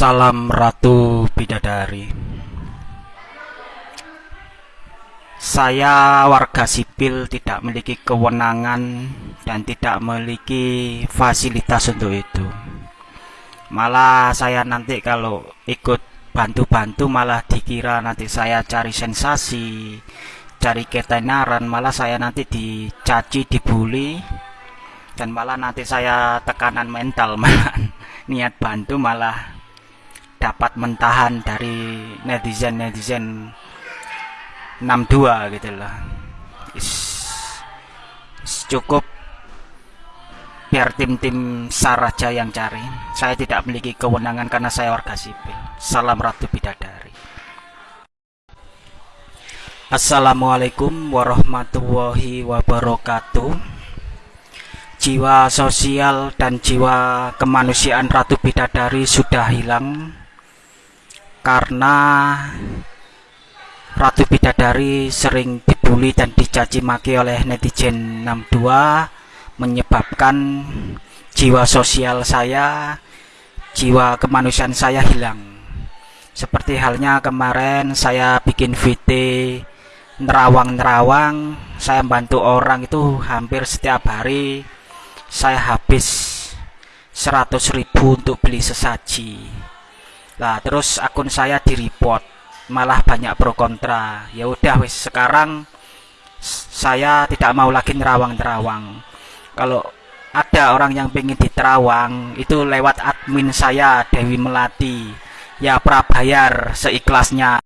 Salam Ratu Bidadari. Saya warga sipil tidak memiliki kewenangan dan tidak memiliki fasilitas untuk itu. Malah saya nanti kalau ikut bantu-bantu malah dikira nanti saya cari sensasi Cari ketenaran malah saya nanti dicaci, dibully dan malah nanti saya tekanan mental malah niat bantu malah dapat mentahan dari netizen-netizen 62 gitu loh. Is, cukup biar tim-tim Saraja yang cari. Saya tidak memiliki kewenangan karena saya warga sipil. Salam Ratu Bidadari. Assalamualaikum warahmatullahi wabarakatuh. Jiwa sosial dan jiwa kemanusiaan Ratu Bidadari sudah hilang karena Ratu Bidadari sering dibully dan dicaci maki oleh netizen 62 menyebabkan jiwa sosial saya jiwa kemanusiaan saya hilang. Seperti halnya kemarin saya bikin VT nerawang-nerawang saya bantu orang itu hampir setiap hari saya habis 100.000 untuk beli sesaji Nah, terus akun saya di report, malah banyak pro kontra. Ya udah wis sekarang saya tidak mau lagi nerawang-nerawang. Kalau ada orang yang pengen diterawang itu lewat admin saya Dewi Melati. Ya prabayar seikhlasnya.